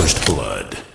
First Blood.